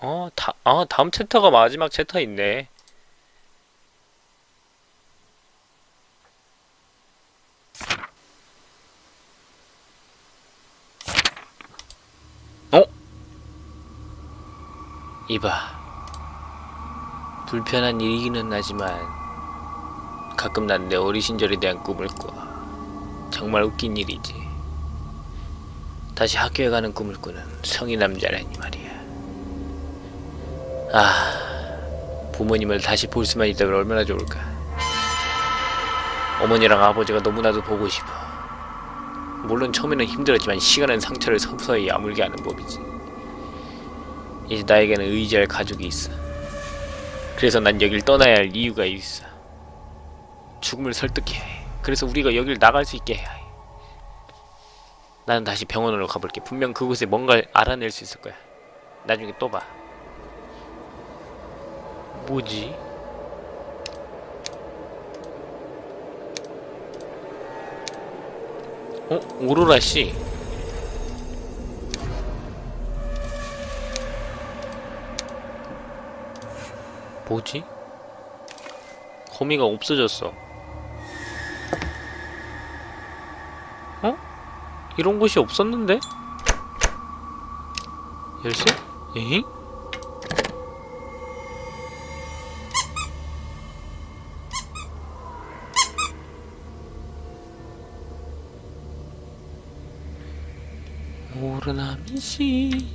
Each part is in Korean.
어, 다, 아, 다음 chapter가 마지막 챕터 있네. 어? 이봐. 불편한 일이기는 하지만 가끔 난 내 어린 시절에 대한 꿈을 꿔. 정말 웃긴 일이지. 다시 학교에 가는 꿈을 꾸는 성인 남자라니 말이야. 아, 부모님을 다시 볼 수만 있다면 얼마나 좋을까. 어머니랑 아버지가 너무나도 보고 싶어. 물론 처음에는 힘들었지만 시간은 상처를 서서히 아물게 하는 법이지. 이제 나에게는 의지할 가족이 있어. 그래서 난 여길 떠나야 할 이유가 있어. 죽음을 설득해야 해. 그래서 우리가 여길 나갈 수 있게 해야 해. 나는 다시 병원으로 가볼게. 분명 그곳에 뭔가를 알아낼 수 있을 거야. 나중에 또 봐. 뭐지? 어? 오로라 씨. 뭐지? 거미가 없어졌어. 어? 이런 곳이 없었는데? 열쇠? 에잉? 오르나미씨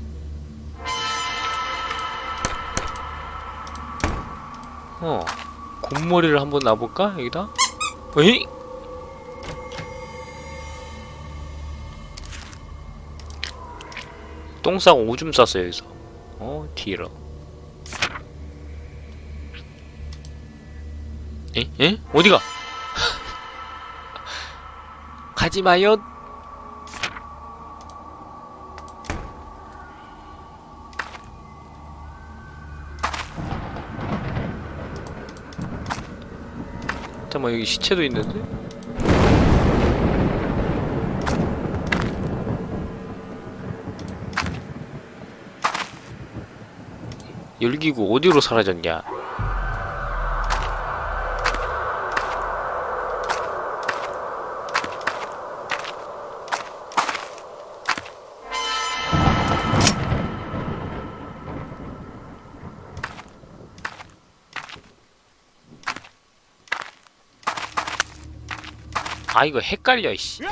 어 곰머리를 한번 놔볼까 여기다 에이 똥 싸고 오줌 쌌어 여기서 어 뒤로 에? 에? 어디가? 가지마요 잠깐만 여기 시체도 있는데? 열기구 어디로 사라졌냐? 아 이거 헷갈려 이씨.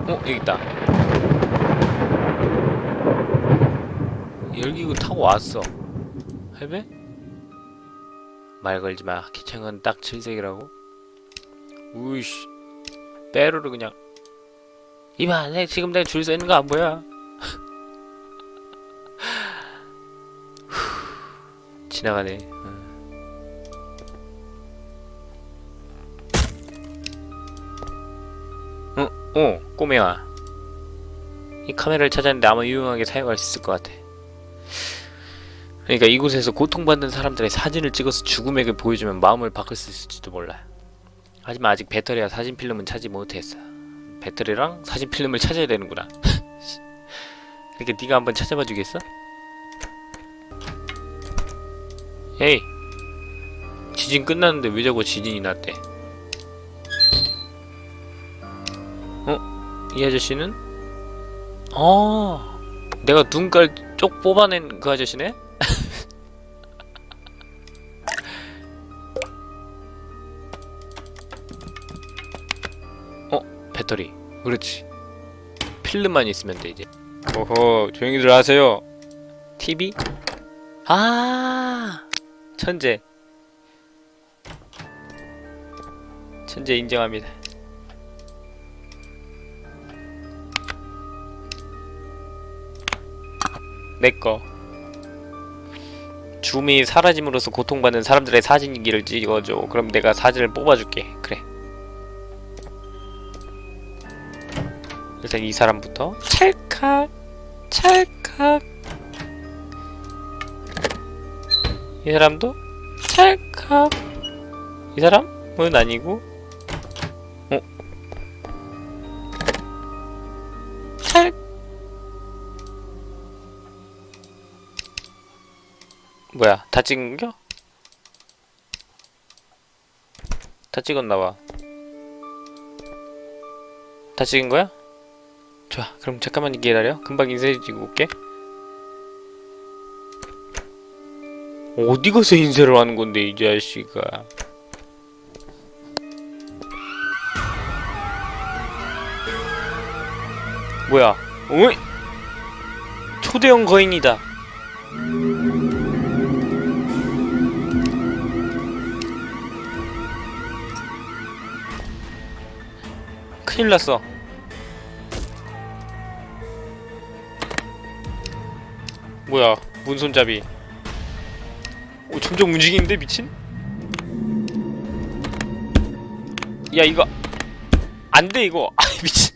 어 여기 있다. 열기구 타고 왔어. 할배? 말 걸지마. 기창은 딱 7색이라고? 우이씨. 빼로를 그냥. 이봐 내 지금 내가 줄 서 있는 거 안 보여? 지나가네 어, 꼬매야. 이 카메라를 찾았는데 아마 유용하게 사용할 수 있을 것 같아. 그러니까 이곳에서 고통받는 사람들의 사진을 찍어서 죽음에게 보여주면 마음을 바꿀 수 있을지도 몰라. 하지만 아직 배터리와 사진 필름은 찾지 못했어. 배터리랑 사진 필름을 찾아야 되는구나. 그러니까 네가 한번 찾아봐 주겠어? 에이! 지진 끝났는데 왜 자꾸 지진이 났대? 이 아저씨는? 아, 내가 눈깔 쪽 뽑아낸 그 아저씨네? 어, 배터리. 그렇지. 필름만 있으면 돼, 이제. 오호, 조용히들 하세요. TV? 아, 천재. 천재 인정합니다. 내꺼 줌이 사라짐으로써 고통받는 사람들의 사진기를 찍어줘. 그럼 내가 사진을 뽑아줄게. 그래. 일단 이 사람부터 찰칵 찰칵. 이 사람도 찰칵. 이 사람은 아니고 뭐야 다 찍은겨? 다 찍었나봐. 다 찍은 거야? 좋아 그럼 잠깐만 기다려. 금방 인쇄해주고 올게. 어디 가서 인쇄를 하는 건데 이 자식아. 뭐야? 어이? 초대형 거인이다 큰일 났어. 뭐야 문손잡이. 오 점점 움직이는데 미친? 야 이거. 안돼 이거. 아 미친.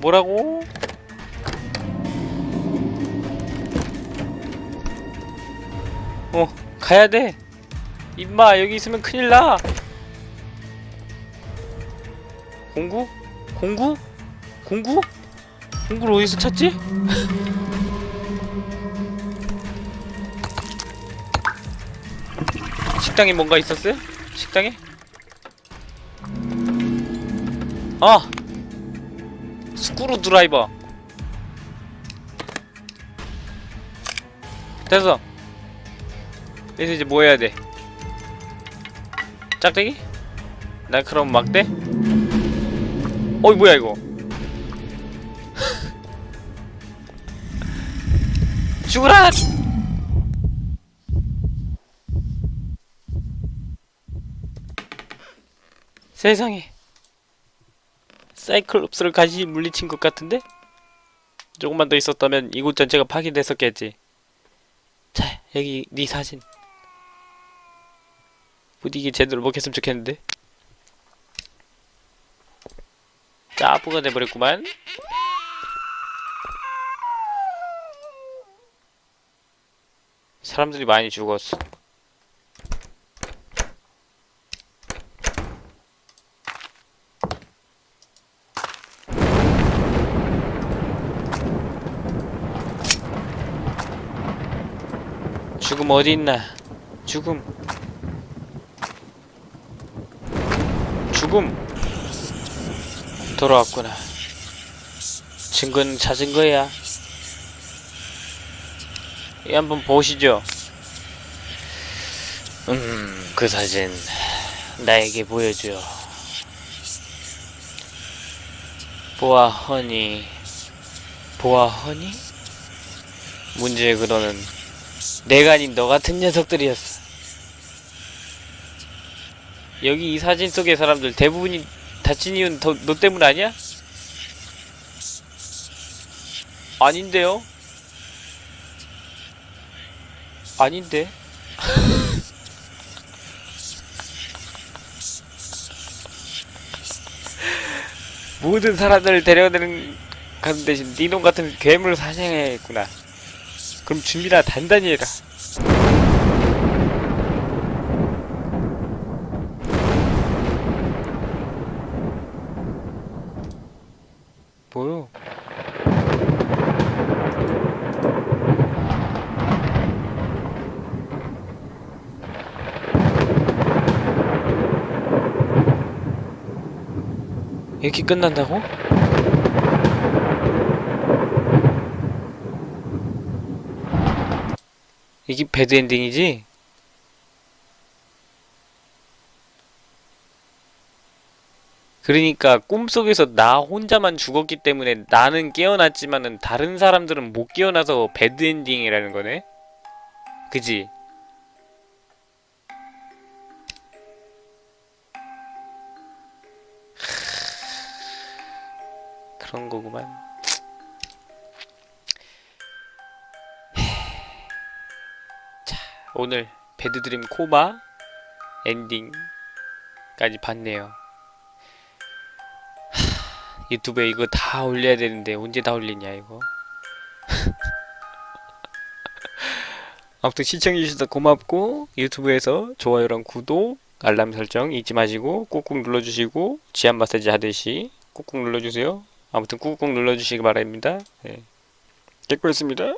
뭐라고? 가야돼 임마 여기 있으면 큰일나 공구? 공구? 공구? 공구를 어디서 찾지? 식당에 뭔가 있었어요? 식당에? 아! 스크루 드라이버 됐어 여기서 이제 뭐 해야 돼? 짝대기? 나 그럼 막대? 어이 뭐야 이거 죽으라! 세상에 사이클롭스를 가시 물리친 것 같은데? 조금만 더 있었다면 이곳 전체가 파괴됐었겠지 자 여기 네 사진 부디 이게 제대로 먹혔으면 좋겠는데? 짜부가 돼버렸구만. 사람들이 많이 죽었어. 죽음 어디 있나? 죽음 죽음 돌아왔구나. 증거는 찾은 거야. 이 한번 보시죠. 음, 그 사진 나에게 보여줘. 보아 허니. 보아 허니? 문제의 그러는 내가 아닌 너 같은 녀석들이었어 여기 이 사진 속의 사람들 대부분이 다친 이유는 더, 너 때문 아니야? 아닌데요? 아닌데? 모든 사람들을 데려가는 가는 대신 니놈 같은 괴물 사냥해야겠구나. 그럼 준비나 단단히 해라. 이렇게 끝난다고? 이게 bad ending이지? 그러니까 꿈속에서 나 혼자만 죽었기 때문에 나는 깨어났지만은 다른 사람들은 못 깨어나서 bad ending이라는 거네? 그지? 그런 거구만. 자, 오늘 배드드림 코마 엔딩까지 봤네요. 하, 유튜브에 이거 다 올려야 되는데 언제 다 올리냐 이거. 아무튼 시청해주셔서 고맙고 유튜브에서 좋아요랑 구독 알람 설정 잊지 마시고 꾹꾹 눌러주시고 지압 마사지 하듯이 꾹꾹 눌러주세요. 아무튼 꾹꾹 눌러주시기 바랍니다. 네. 됐고 있습니다.